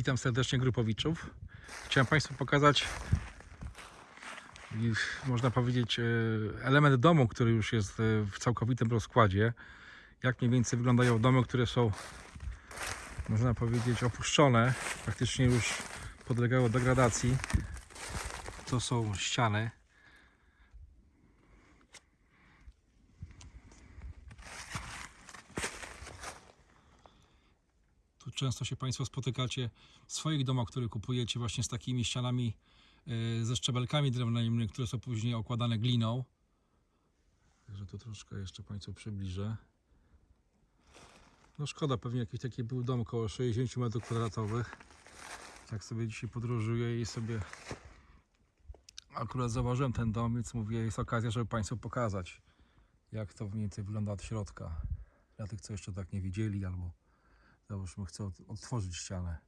Witam serdecznie Grupowiczów. Chciałem Państwu pokazać, można powiedzieć, e, element domu, który już jest e, w całkowitym rozkładzie. Jak mniej więcej wyglądają domy, które są, można powiedzieć, opuszczone, praktycznie już podlegały degradacji. To są ściany. Często się Państwo spotykacie w swoich domach, które kupujecie właśnie z takimi ścianami e, ze szczebelkami drewnianymi, które są później okładane gliną. Także to troszkę jeszcze Państwu przybliżę. No szkoda, pewnie jakiś taki był dom około 60 m2. Tak sobie dzisiaj podróżuję i sobie akurat zauważyłem ten dom, więc mówię, jest okazja, żeby Państwu pokazać, jak to mniej więcej wygląda od środka. Dla tych, co jeszcze tak nie widzieli, albo załóżmy, chcę odtworzyć ścianę.